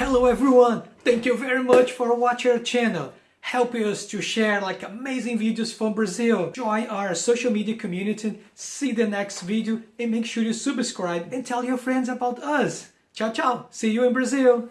Hello everyone! Thank you very much for watching our channel. Help us to share like amazing videos from Brazil. Join our social media community, see the next video and make sure you subscribe and tell your friends about us. Ciao, ciao! See you in Brazil!